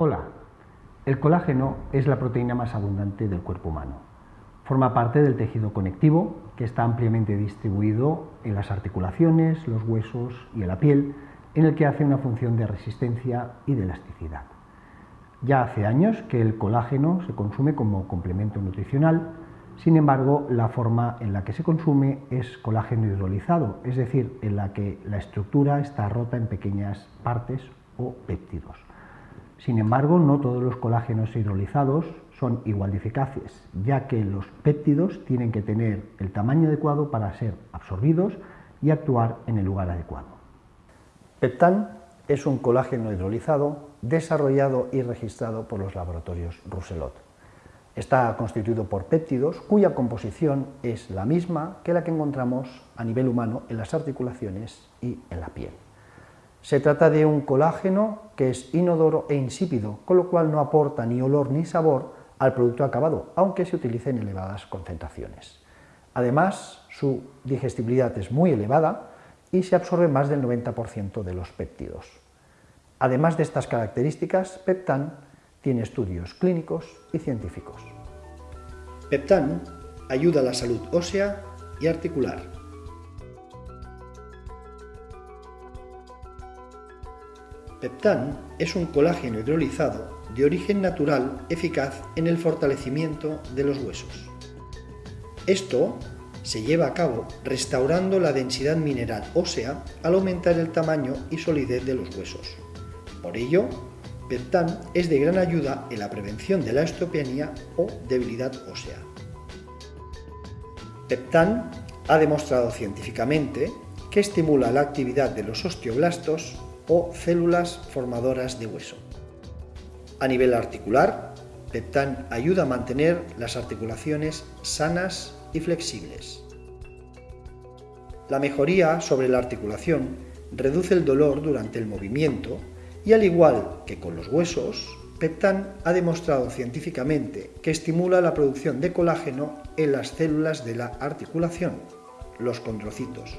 Hola, el colágeno es la proteína más abundante del cuerpo humano. Forma parte del tejido conectivo que está ampliamente distribuido en las articulaciones, los huesos y en la piel, en el que hace una función de resistencia y de elasticidad. Ya hace años que el colágeno se consume como complemento nutricional, sin embargo, la forma en la que se consume es colágeno hidrolizado, es decir, en la que la estructura está rota en pequeñas partes o péptidos. Sin embargo, no todos los colágenos hidrolizados son igual de eficaces, ya que los péptidos tienen que tener el tamaño adecuado para ser absorbidos y actuar en el lugar adecuado. Peptan es un colágeno hidrolizado desarrollado y registrado por los laboratorios Rousselot. Está constituido por péptidos cuya composición es la misma que la que encontramos a nivel humano en las articulaciones y en la piel. Se trata de un colágeno que es inodoro e insípido, con lo cual no aporta ni olor ni sabor al producto acabado, aunque se utilice en elevadas concentraciones. Además, su digestibilidad es muy elevada y se absorbe más del 90% de los péptidos. Además de estas características, Peptan tiene estudios clínicos y científicos. Peptan ayuda a la salud ósea y articular, Peptan es un colágeno hidrolizado de origen natural eficaz en el fortalecimiento de los huesos. Esto se lleva a cabo restaurando la densidad mineral ósea al aumentar el tamaño y solidez de los huesos. Por ello, Peptan es de gran ayuda en la prevención de la osteopenia o debilidad ósea. Peptan ha demostrado científicamente que estimula la actividad de los osteoblastos o células formadoras de hueso. A nivel articular, Peptan ayuda a mantener las articulaciones sanas y flexibles. La mejoría sobre la articulación reduce el dolor durante el movimiento y al igual que con los huesos, Peptan ha demostrado científicamente que estimula la producción de colágeno en las células de la articulación, los condrocitos.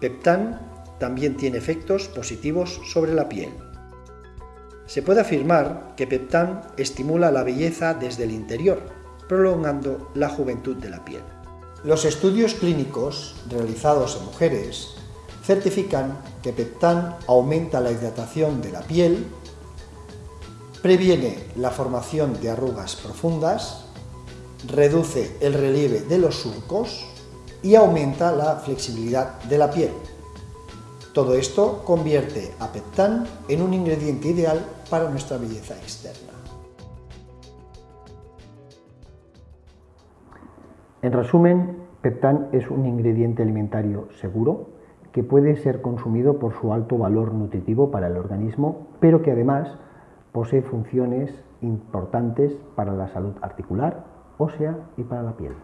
Peptan también tiene efectos positivos sobre la piel. Se puede afirmar que Peptan estimula la belleza desde el interior, prolongando la juventud de la piel. Los estudios clínicos realizados en mujeres certifican que Peptan aumenta la hidratación de la piel, previene la formación de arrugas profundas, reduce el relieve de los surcos y aumenta la flexibilidad de la piel. Todo esto convierte a Peptan en un ingrediente ideal para nuestra belleza externa. En resumen, Peptan es un ingrediente alimentario seguro que puede ser consumido por su alto valor nutritivo para el organismo, pero que además posee funciones importantes para la salud articular, ósea y para la piel.